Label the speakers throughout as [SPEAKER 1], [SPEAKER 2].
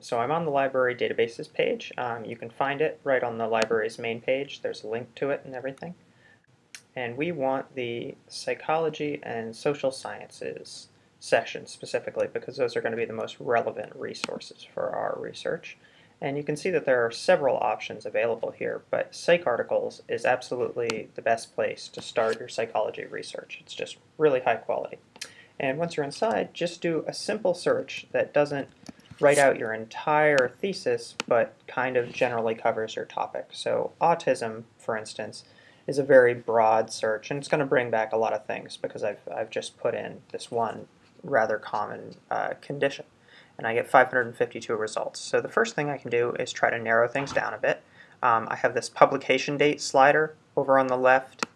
[SPEAKER 1] So I'm on the library databases page. Um, you can find it right on the library's main page. There's a link to it and everything. And we want the psychology and social sciences section specifically because those are going to be the most relevant resources for our research. And you can see that there are several options available here, but PsycArticles is absolutely the best place to start your psychology research. It's just really high quality. And once you're inside, just do a simple search that doesn't write out your entire thesis, but kind of generally covers your topic. So autism, for instance, is a very broad search, and it's going to bring back a lot of things because I've, I've just put in this one rather common uh, condition. And I get 552 results. So the first thing I can do is try to narrow things down a bit. Um, I have this publication date slider over on the left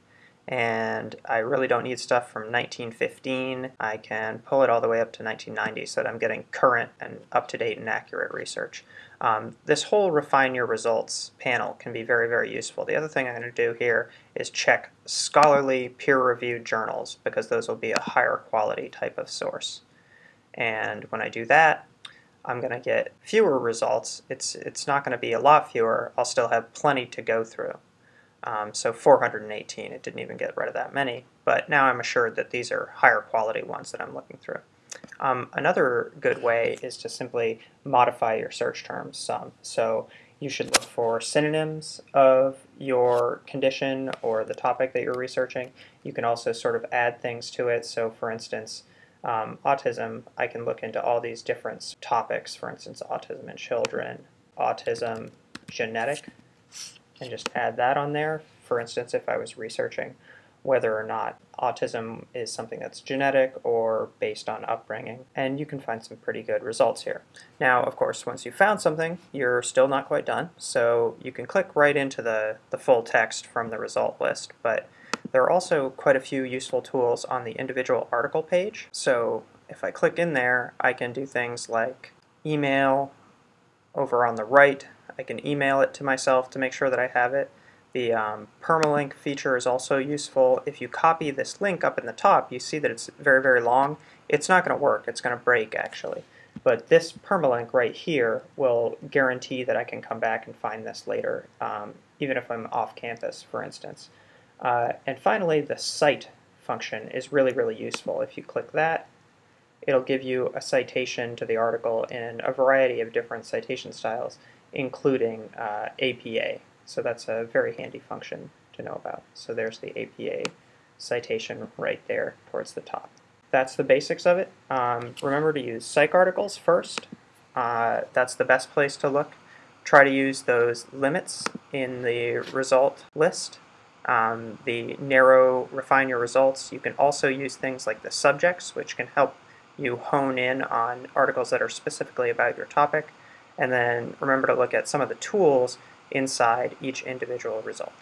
[SPEAKER 1] and I really don't need stuff from 1915. I can pull it all the way up to 1990 so that I'm getting current and up-to-date and accurate research. Um, this whole refine your results panel can be very, very useful. The other thing I'm going to do here is check scholarly peer-reviewed journals because those will be a higher quality type of source. And when I do that, I'm going to get fewer results. It's, it's not going to be a lot fewer. I'll still have plenty to go through. Um, so 418, it didn't even get rid of that many, but now I'm assured that these are higher quality ones that I'm looking through. Um, another good way is to simply modify your search terms some. So you should look for synonyms of your condition or the topic that you're researching. You can also sort of add things to it. So for instance, um, autism, I can look into all these different topics, for instance, autism in children, autism genetic, and just add that on there. For instance, if I was researching whether or not autism is something that's genetic or based on upbringing, and you can find some pretty good results here. Now, of course, once you've found something, you're still not quite done, so you can click right into the, the full text from the result list, but there are also quite a few useful tools on the individual article page. So if I click in there, I can do things like email over on the right I can email it to myself to make sure that I have it. The um, permalink feature is also useful. If you copy this link up in the top, you see that it's very, very long. It's not going to work. It's going to break, actually. But this permalink right here will guarantee that I can come back and find this later, um, even if I'm off campus, for instance. Uh, and finally, the cite function is really, really useful. If you click that, it'll give you a citation to the article in a variety of different citation styles including uh, APA. So that's a very handy function to know about. So there's the APA citation right there towards the top. That's the basics of it. Um, remember to use PsycArticles first. Uh, that's the best place to look. Try to use those limits in the result list. Um, the narrow, refine your results. You can also use things like the subjects, which can help you hone in on articles that are specifically about your topic and then remember to look at some of the tools inside each individual result.